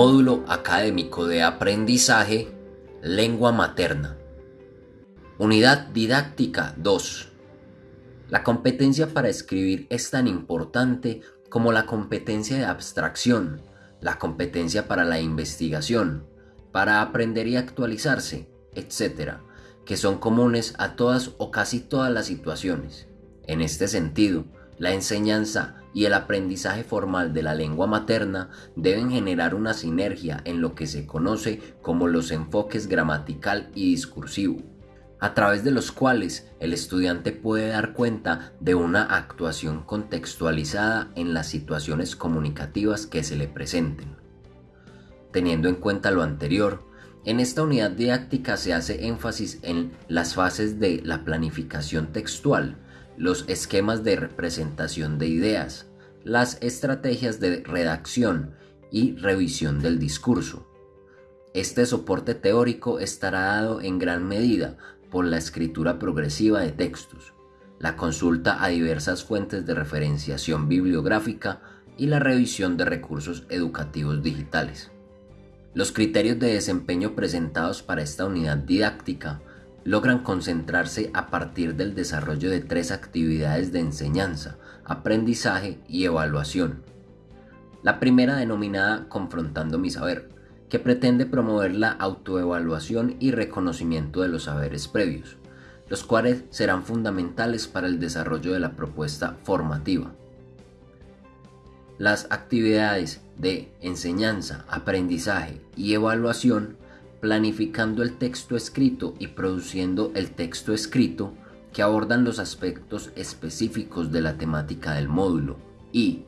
Módulo Académico de Aprendizaje, Lengua Materna. Unidad Didáctica 2. La competencia para escribir es tan importante como la competencia de abstracción, la competencia para la investigación, para aprender y actualizarse, etc., que son comunes a todas o casi todas las situaciones. En este sentido, la enseñanza y el aprendizaje formal de la lengua materna deben generar una sinergia en lo que se conoce como los enfoques gramatical y discursivo, a través de los cuales el estudiante puede dar cuenta de una actuación contextualizada en las situaciones comunicativas que se le presenten. Teniendo en cuenta lo anterior, en esta unidad didáctica se hace énfasis en las fases de la planificación textual, los esquemas de representación de ideas, las estrategias de redacción y revisión del discurso. Este soporte teórico estará dado en gran medida por la escritura progresiva de textos, la consulta a diversas fuentes de referenciación bibliográfica y la revisión de recursos educativos digitales. Los criterios de desempeño presentados para esta unidad didáctica logran concentrarse a partir del desarrollo de tres actividades de enseñanza, aprendizaje y evaluación. La primera denominada Confrontando mi saber, que pretende promover la autoevaluación y reconocimiento de los saberes previos, los cuales serán fundamentales para el desarrollo de la propuesta formativa. Las actividades de enseñanza, aprendizaje y evaluación planificando el texto escrito y produciendo el texto escrito que abordan los aspectos específicos de la temática del módulo y,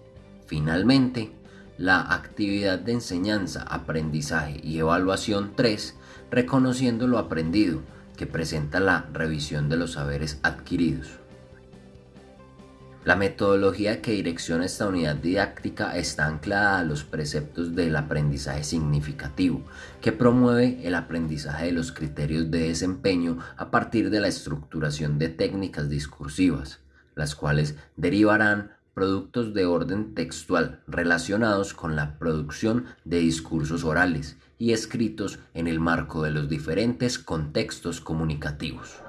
finalmente, la actividad de enseñanza, aprendizaje y evaluación 3, reconociendo lo aprendido, que presenta la revisión de los saberes adquiridos. La metodología que direcciona esta unidad didáctica está anclada a los preceptos del aprendizaje significativo, que promueve el aprendizaje de los criterios de desempeño a partir de la estructuración de técnicas discursivas, las cuales derivarán productos de orden textual relacionados con la producción de discursos orales y escritos en el marco de los diferentes contextos comunicativos.